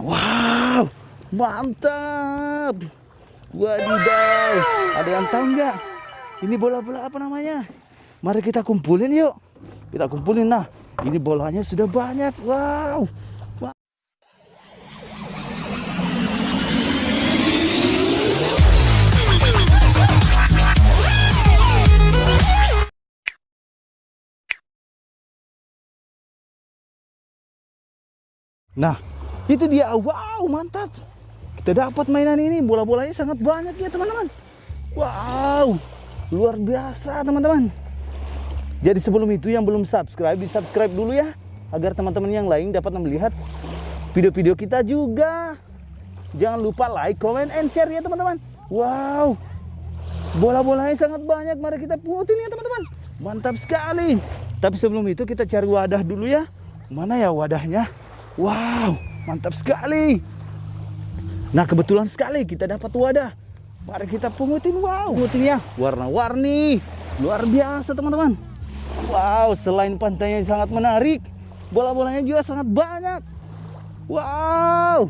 Wow, mantap. Wadidaw, ada yang tahu nggak? Ini bola-bola apa namanya? Mari kita kumpulin yuk. Kita kumpulin nah. Ini bolanya sudah banyak. Wow. Nah, itu dia. Wow, mantap. Kita dapat mainan ini. Bola-bolanya sangat banyak ya, teman-teman. Wow, luar biasa, teman-teman. Jadi sebelum itu yang belum subscribe, di subscribe dulu ya. Agar teman-teman yang lain dapat melihat video-video kita juga. Jangan lupa like, comment, and share ya teman-teman. Wow, bola-bolanya sangat banyak. Mari kita pungutin ya teman-teman. Mantap sekali. Tapi sebelum itu kita cari wadah dulu ya. Mana ya wadahnya? Wow, mantap sekali. Nah kebetulan sekali kita dapat wadah. Mari kita pungutin. Wow, pungutin ya. Warna-warni. Luar biasa teman-teman. Wow, selain pantainya sangat menarik, bola-bolanya juga sangat banyak. Wow,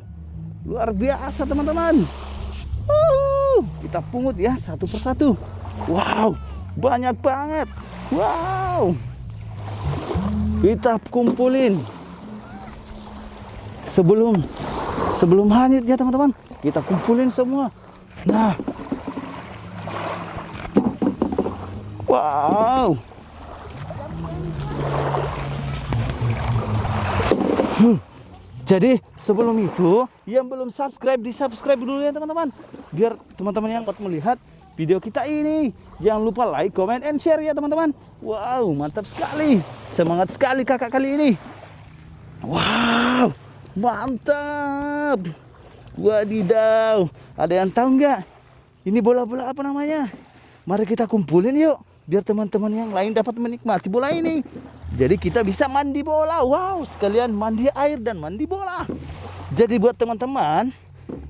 luar biasa teman-teman. Uh, kita pungut ya satu persatu. Wow, banyak banget. Wow, kita kumpulin sebelum sebelum hanyut ya teman-teman. Kita kumpulin semua. Nah, wow. Hmm. Jadi sebelum itu yang belum subscribe di subscribe dulu ya teman-teman biar teman-teman yang melihat video kita ini jangan lupa like, comment, and share ya teman-teman Wow mantap sekali semangat sekali kakak kali ini Wow mantap Wadidaw ada yang tahu nggak ini bola-bola apa namanya Mari kita kumpulin yuk biar teman-teman yang lain dapat menikmati bola ini jadi kita bisa mandi bola. Wow, sekalian mandi air dan mandi bola. Jadi buat teman-teman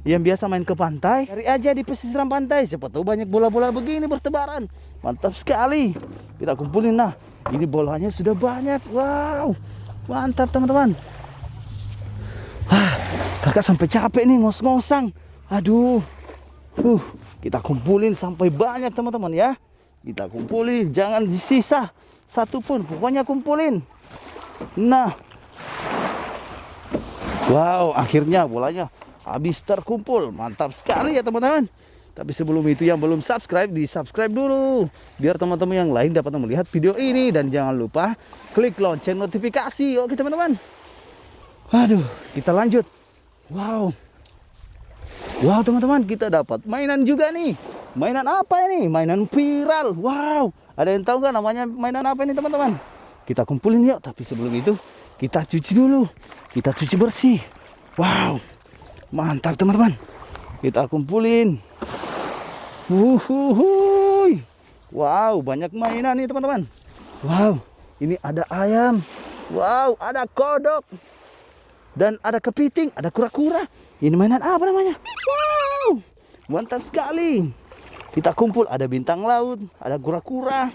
yang biasa main ke pantai, cari aja di pesisir pantai. Siapa tahu banyak bola-bola begini bertebaran. Mantap sekali. Kita kumpulin nah. Ini bolanya sudah banyak. Wow. Mantap teman-teman. Kakak sampai capek nih ngos-ngosang. Aduh. Uh, kita kumpulin sampai banyak teman-teman ya. Kita kumpulin, jangan disisa satu pun. Pokoknya kumpulin. Nah. Wow, akhirnya bolanya habis terkumpul. Mantap sekali ya teman-teman. Tapi sebelum itu yang belum subscribe, di subscribe dulu. Biar teman-teman yang lain dapat melihat video ini. Dan jangan lupa klik lonceng notifikasi. Oke teman-teman. Aduh, kita lanjut. Wow. Wow teman-teman, kita dapat mainan juga nih. Mainan apa ini? Mainan viral. Wow. Ada yang tahu nggak namanya mainan apa ini teman-teman? Kita kumpulin yuk. Tapi sebelum itu kita cuci dulu. Kita cuci bersih. Wow. Mantap teman-teman. Kita kumpulin. Wuhuhuy. Wow. Banyak mainan nih teman-teman. Wow. Ini ada ayam. Wow. Ada kodok. Dan ada kepiting. Ada kura-kura. Ini mainan apa namanya? Wow. Mantap sekali. Kita kumpul ada bintang laut, ada kura-kura,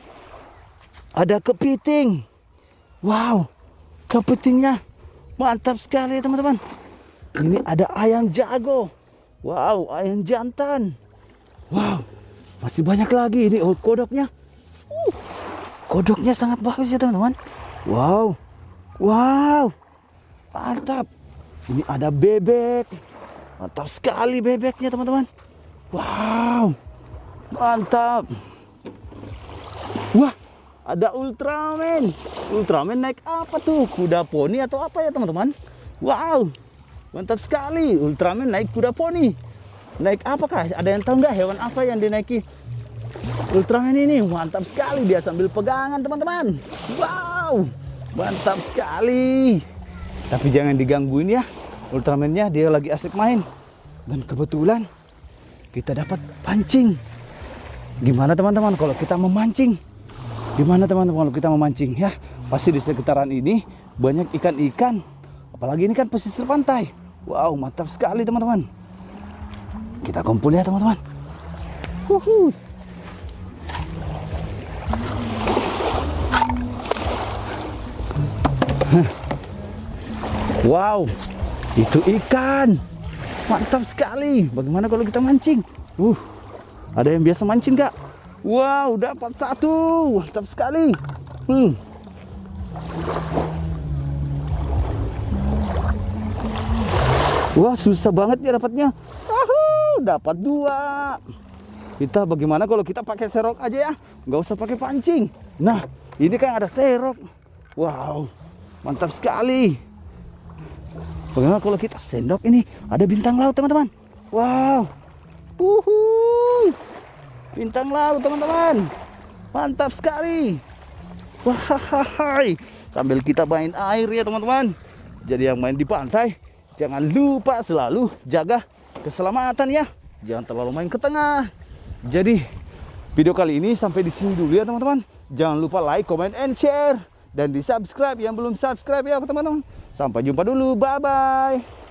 ada kepiting. Wow, kepitingnya mantap sekali teman-teman. Ini ada ayam jago. Wow, ayam jantan. Wow, masih banyak lagi ini oh, kodoknya. Uh, kodoknya sangat bagus ya teman-teman. Wow, wow, mantap. Ini ada bebek. Mantap sekali bebeknya teman-teman. Wow. Mantap. Wah, ada Ultraman. Ultraman naik apa tuh? Kuda poni atau apa ya, teman-teman? Wow. Mantap sekali. Ultraman naik kuda poni. Naik apakah? Ada yang tahu nggak hewan apa yang dinaiki Ultraman ini? Mantap sekali. Dia sambil pegangan, teman-teman. Wow. Mantap sekali. Tapi jangan digangguin ya. Ultramannya dia lagi asik main. Dan kebetulan kita dapat pancing. Gimana teman-teman kalau kita memancing? Gimana teman-teman kalau kita memancing ya? Pasti di sekitaran ini banyak ikan-ikan. Apalagi ini kan pesisir pantai. Wow, mantap sekali teman-teman. Kita kumpul ya teman-teman. Wow, Itu ikan. Mantap sekali. Bagaimana kalau kita mancing? Uh, ada yang biasa mancing nggak? Wow, dapat satu. Mantap sekali. Hmm. Wah, susah banget ya dapatnya. Ahu, dapat dua. Kita bagaimana kalau kita pakai serok aja ya? Nggak usah pakai pancing. Nah, ini kan ada serok. Wow, mantap sekali. Bagaimana kalau kita sendok ini? Ada bintang laut, teman-teman. Wow. Uhuy. Bintang laut, teman-teman. Mantap sekali. Wahai. Sambil kita main air ya, teman-teman. Jadi yang main di pantai, jangan lupa selalu jaga keselamatan ya. Jangan terlalu main ke tengah. Jadi, video kali ini sampai di sini dulu ya, teman-teman. Jangan lupa like, comment, and share dan di subscribe yang belum subscribe ya teman-teman. Sampai jumpa dulu. Bye bye.